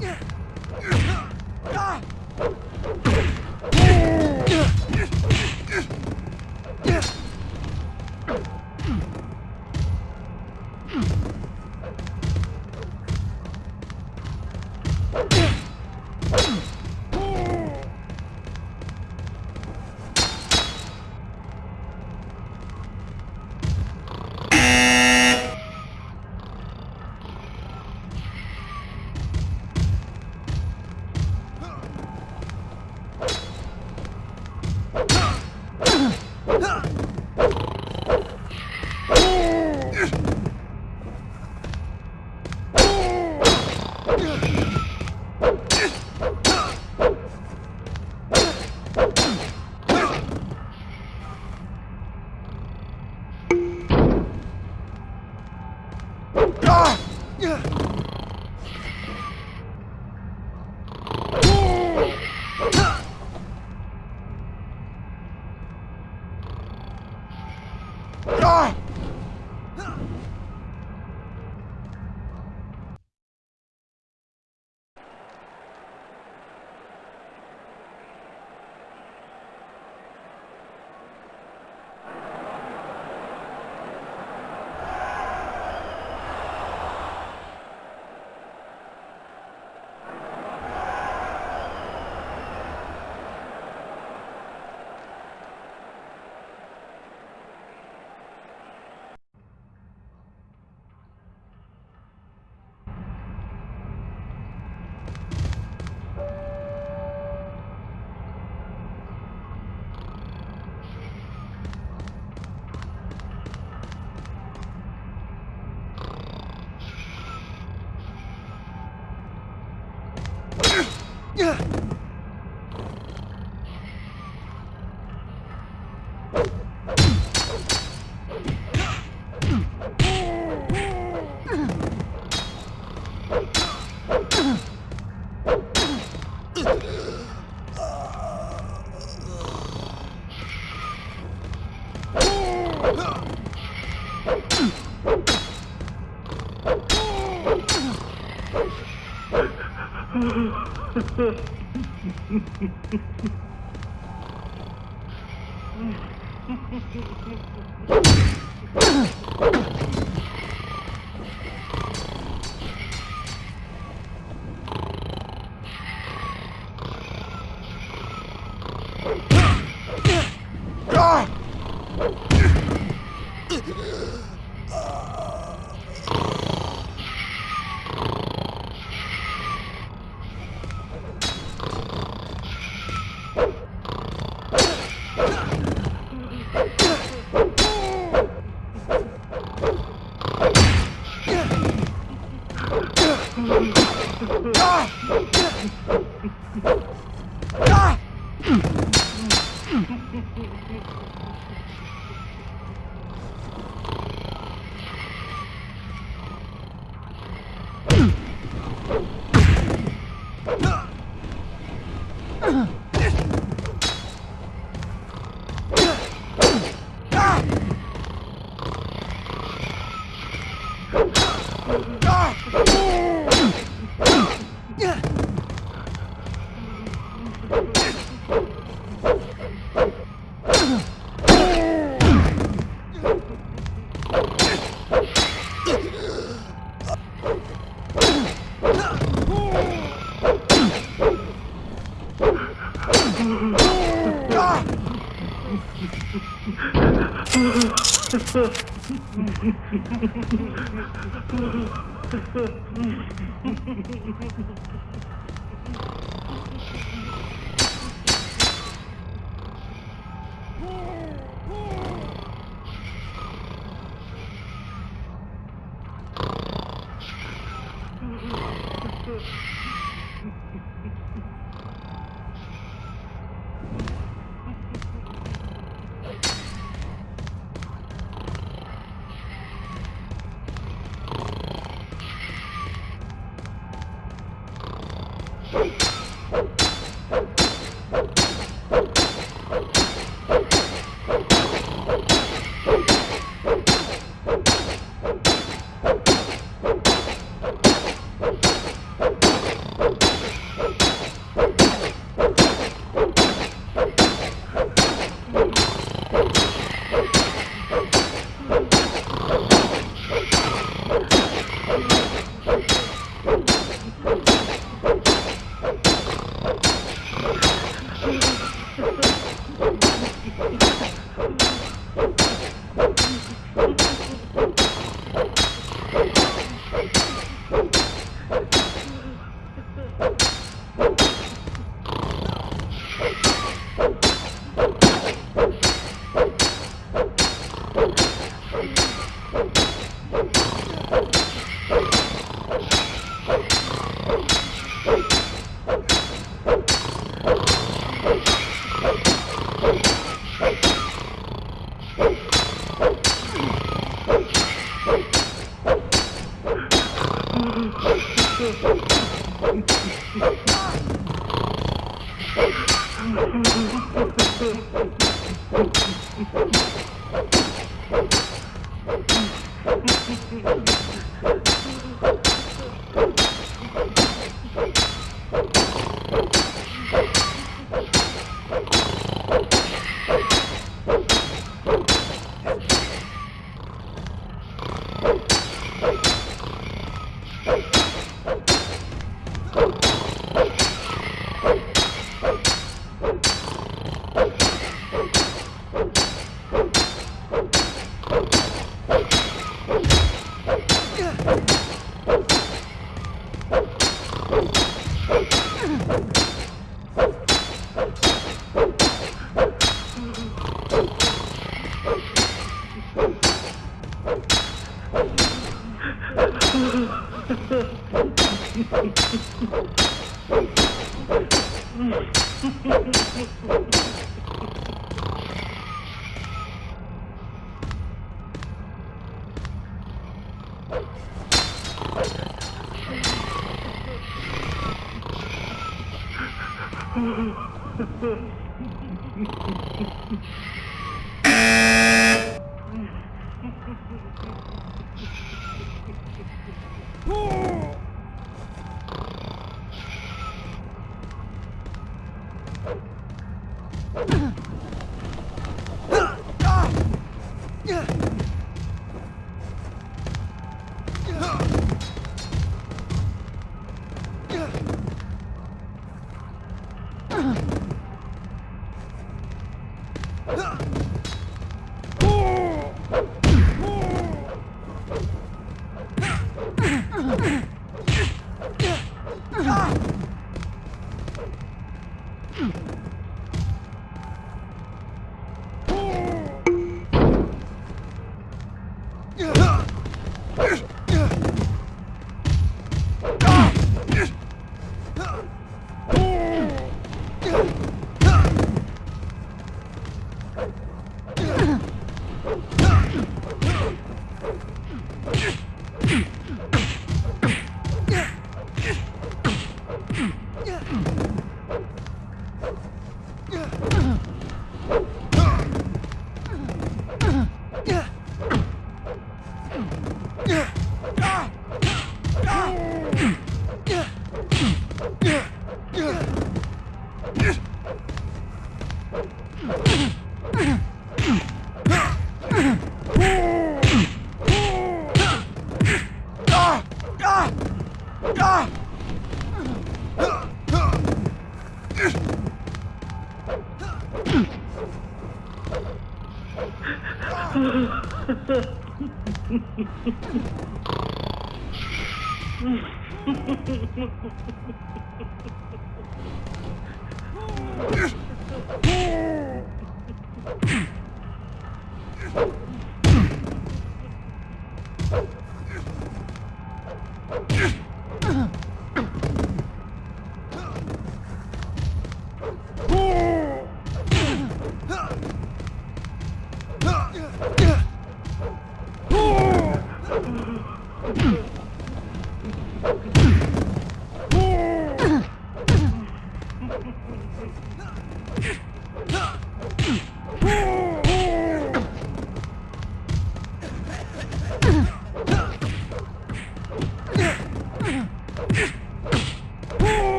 Yeah. Ah! フフフフ Fuck.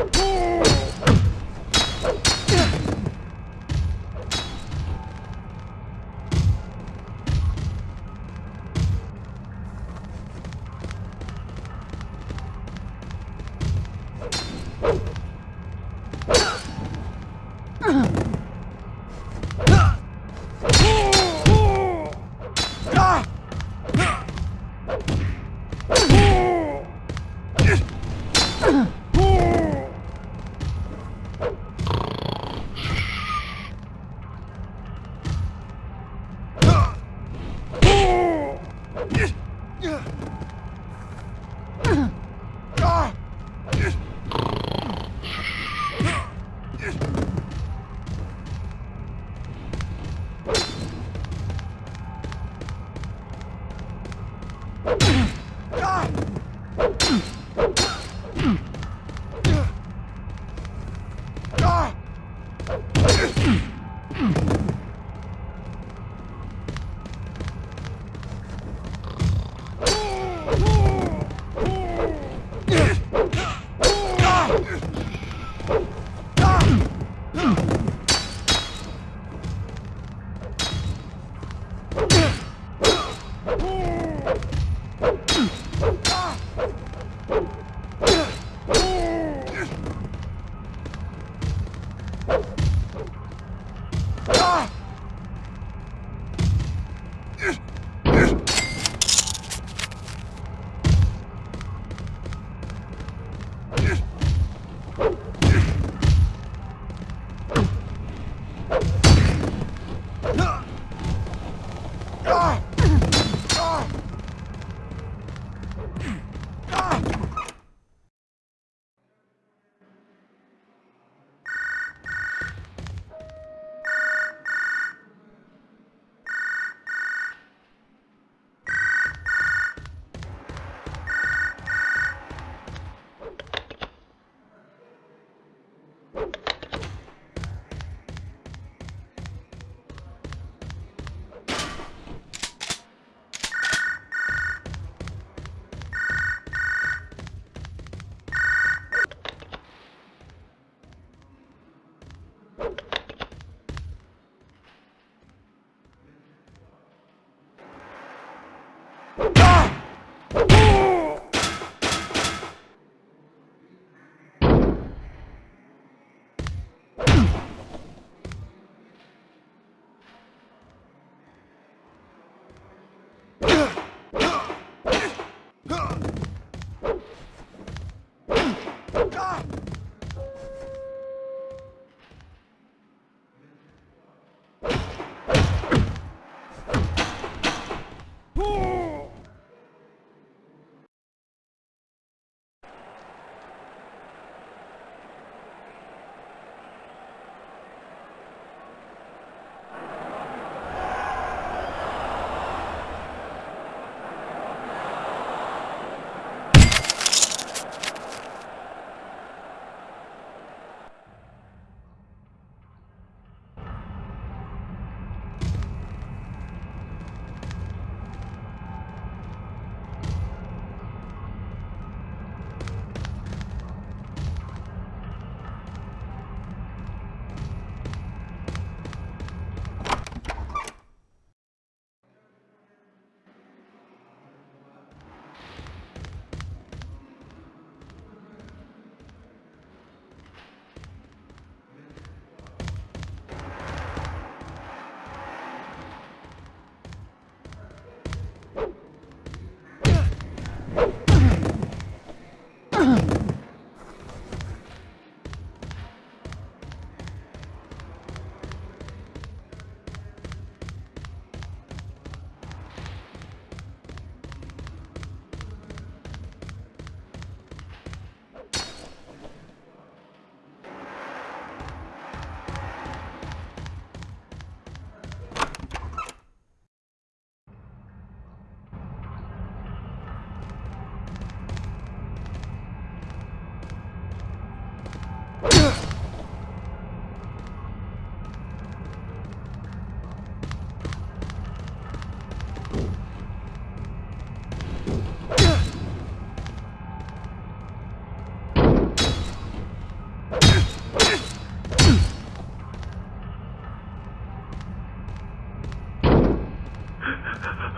Yeah!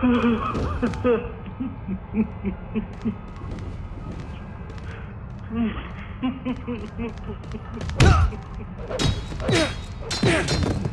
Ha!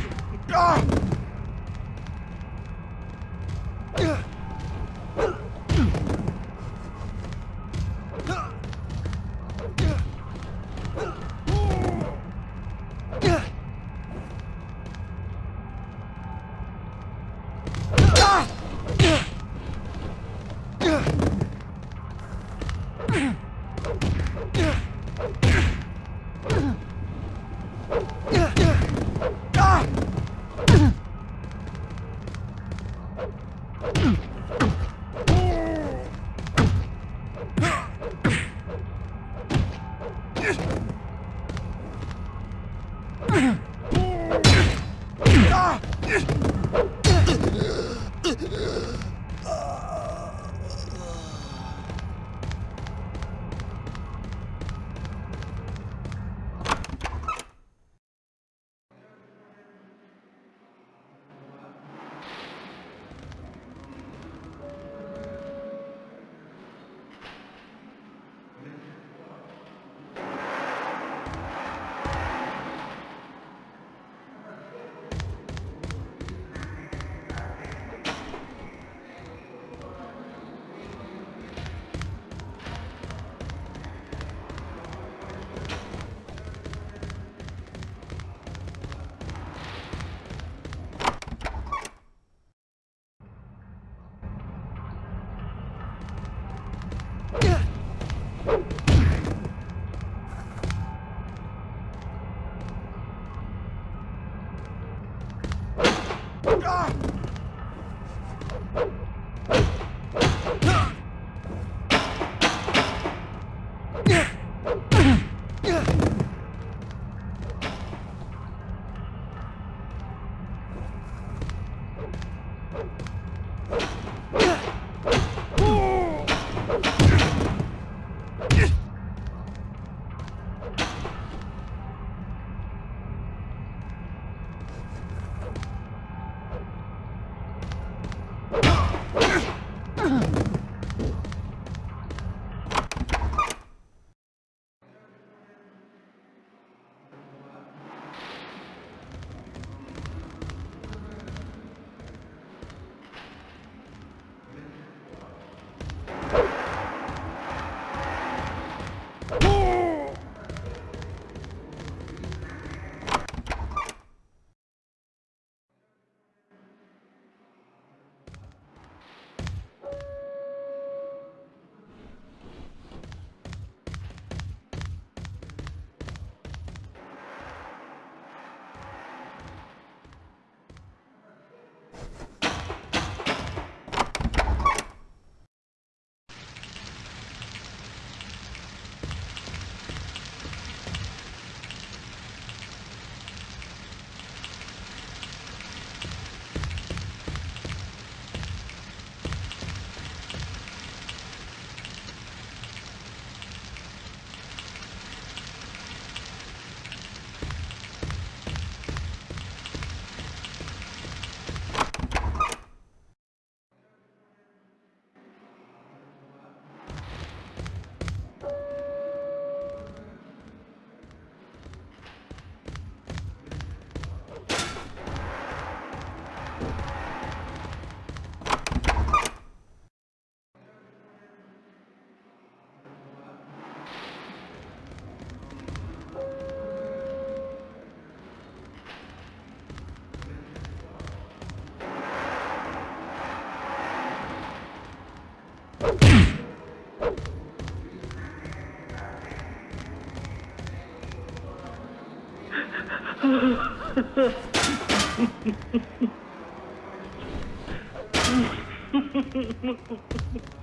Oh! Ha ha ha ha ha.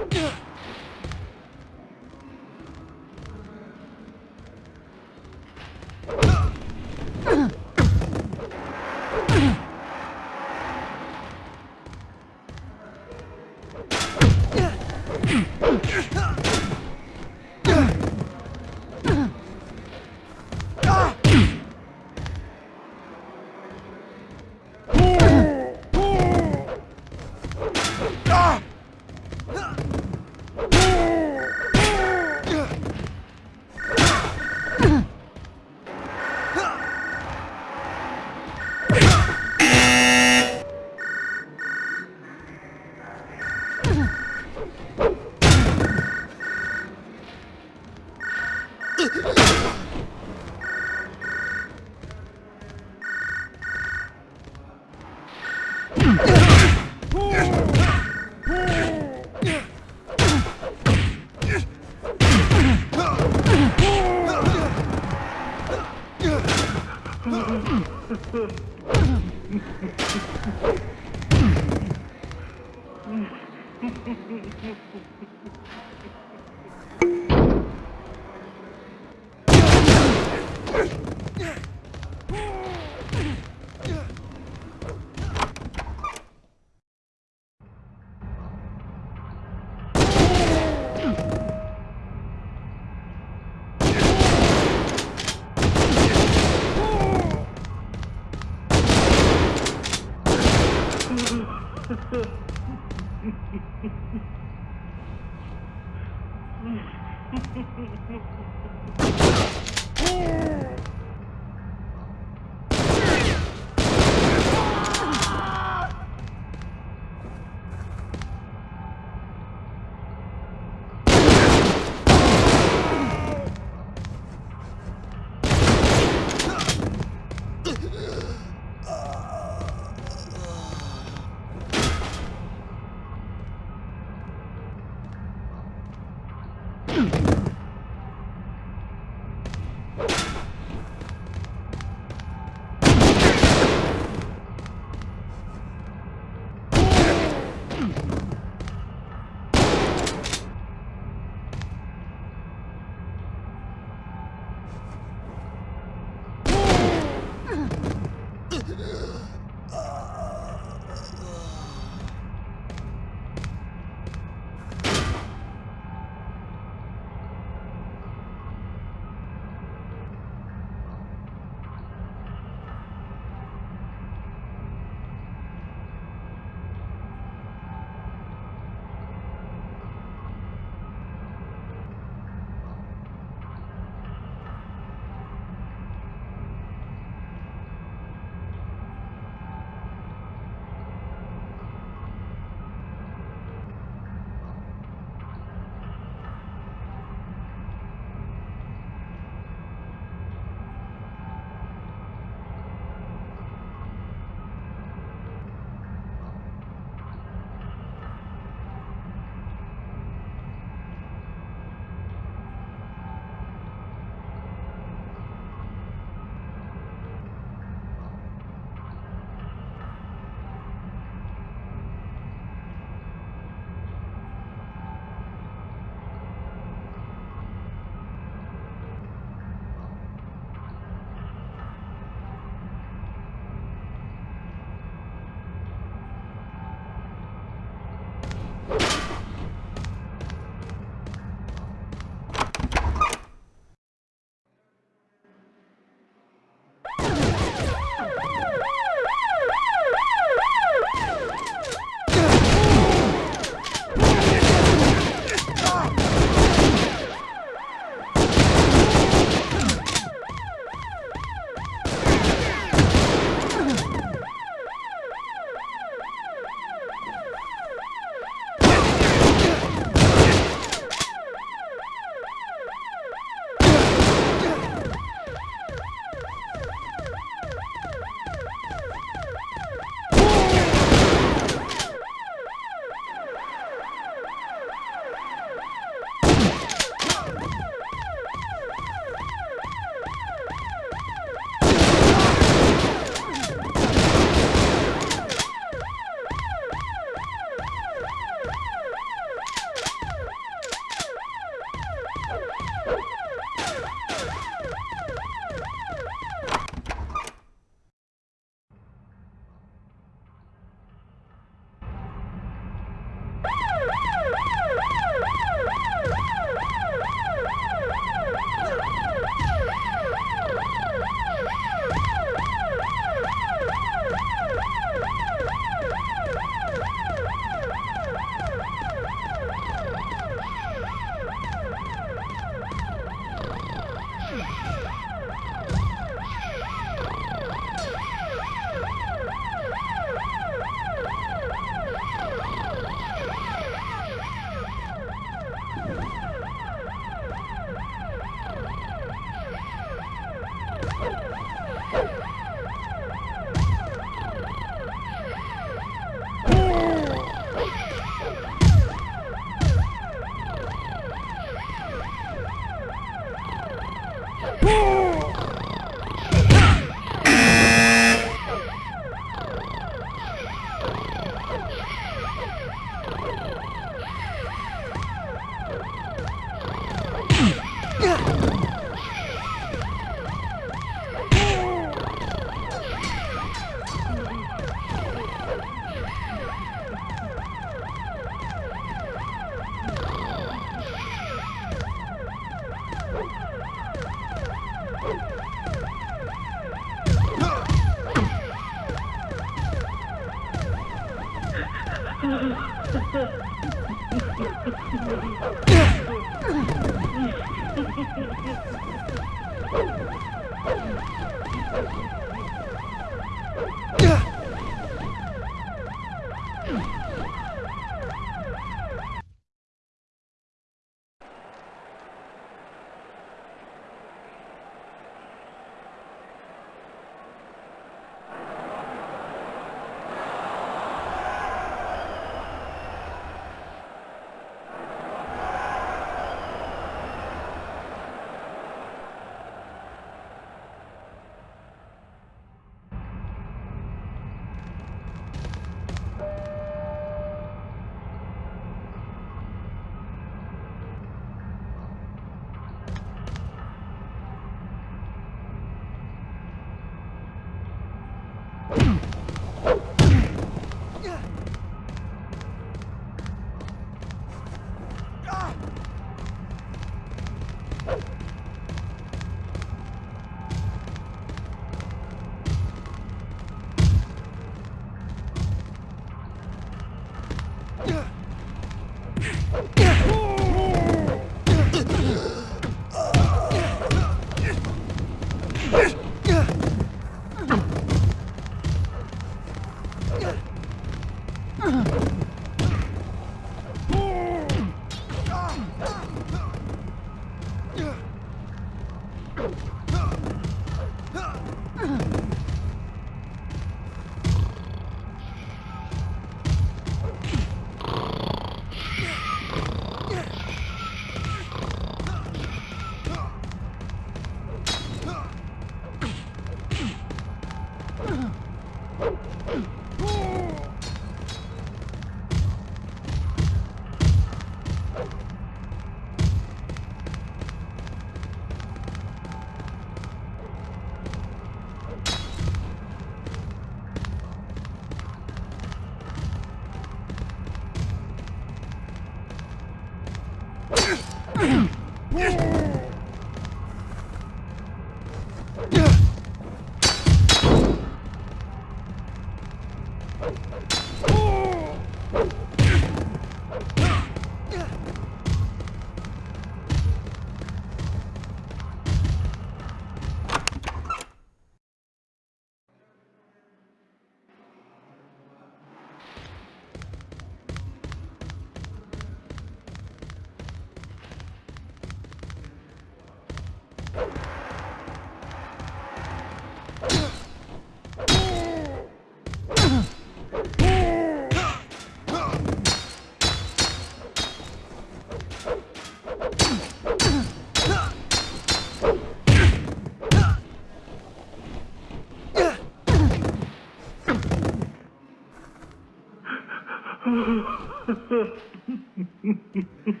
Ha ha ha ha ha.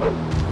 Oh!